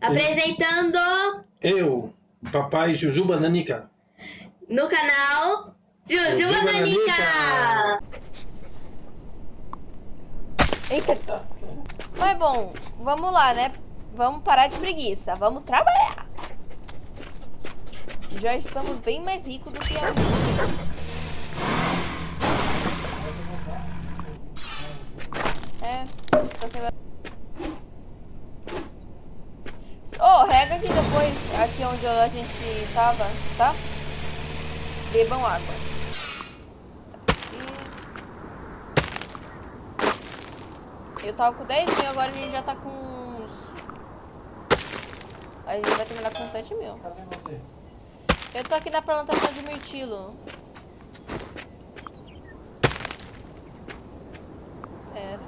Apresentando Eu, papai Jujuba Nanica. no canal Jujuba Nanica. Eita. Mas bom, vamos lá, né? Vamos parar de preguiça. Vamos trabalhar. Já estamos bem mais ricos do que antes. É, tá sendo... Oh, rega aqui depois, aqui onde a gente tava, tá? Bebam água. Aqui. Eu tava com 10 mil, agora a gente já tá com uns... A gente vai terminar com 7 mil. Cadê você? Eu tô aqui na plantação de mirtilo. Era.